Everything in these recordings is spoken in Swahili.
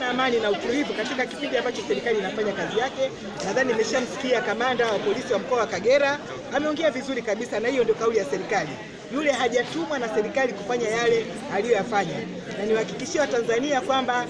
amani na utulivu katika kipindi ambacho serikali inafanya kazi yake. Nadhani nimeshamsikia kamanda wa polisi wa mkoa wa Kagera ameongea vizuri kabisa, na hiyo ndio kauli ya serikali. Yule hajatumwa na serikali kufanya yale aliyoyafanya, na niwahakikishie Watanzania kwamba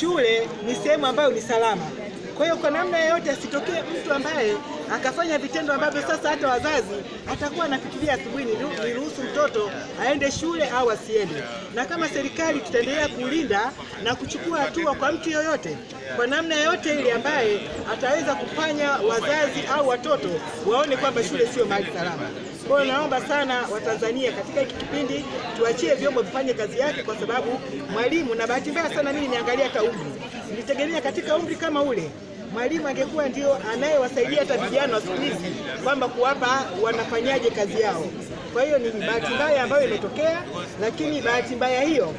shule ni sehemu ambayo ni salama. Kwa hiyo kwa namna yoyote asitokee mtu ambaye akafanya vitendo ambavyo sasa hata wazazi atakuwa anafikiria asubuhi ni niruhusu mtoto aende shule au asiende. Na kama serikali tutaendelea kulinda na kuchukua hatua kwa mtu yoyote kwa namna yoyote ile ambaye ataweza kufanya wazazi au watoto waone kwamba shule sio mahali salama. Kwa hiyo naomba sana Watanzania katika hiki kipindi tuachie vyombo vifanye kazi yake, kwa sababu mwalimu, na bahati mbaya sana mimi niangalia hata umri, nilitegemea katika umri kama ule mwalimu angekuwa ndio anayewasaidia hata vijana siku hizi kwamba kuwapa wanafanyaje kazi yao. Kwa hiyo ni bahati mbaya ambayo imetokea, lakini bahati mbaya hiyo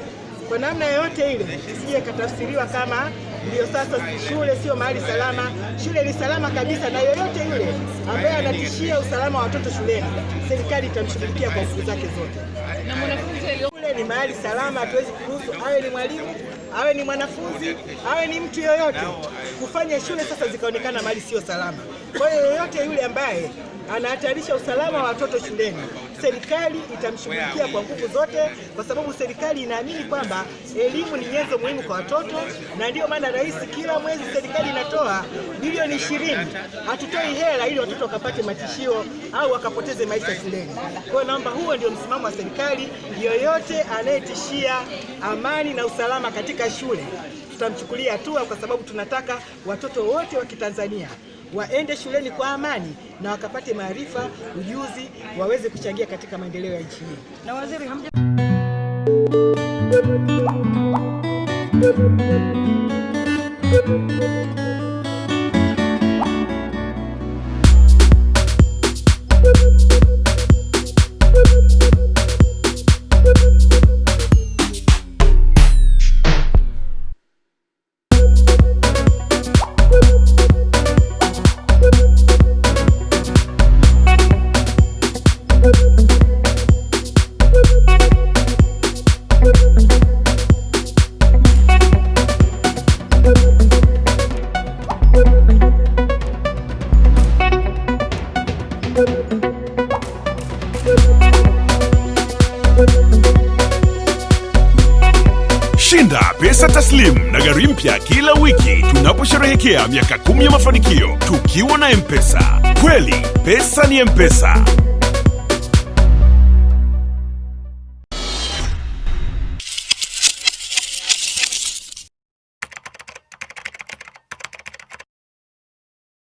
kwa namna yoyote ile isije ikatafsiriwa kama ndio sasa shule sio mahali salama. Shule ni salama kabisa, na yoyote yule ambaye anatishia usalama wa watoto shuleni, serikali itamshughulikia kwa nguvu zake zote. Shule ni mahali salama, hatuwezi kuruhusu awe ni mwalimu, awe ni mwanafunzi, awe ni mtu yoyote kufanya shule sasa zikaonekana mahali sio salama. Kwa hiyo yoyote yule ambaye anahatarisha usalama wa watoto shuleni, serikali itamshughulikia kwa nguvu zote, kwa sababu serikali inaamini kwamba elimu ni nyenzo muhimu kwa watoto, na ndiyo maana rais kila mwezi serikali inatoa bilioni ishirini. Hatutoi hela ili watoto wakapate matishio au wakapoteze maisha shuleni. Kwa hiyo naomba huo ndio msimamo wa serikali. Yoyote anayetishia amani na usalama katika shule tutamchukulia hatua, kwa sababu tunataka watoto wote wa Kitanzania waende shuleni kwa amani na wakapate maarifa, ujuzi, waweze kuchangia katika maendeleo ya nchi hii. na waziri hamja Shinda pesa taslim na gari mpya kila wiki tunaposherehekea miaka kumi ya mafanikio tukiwa na M-Pesa. Kweli pesa ni M-Pesa.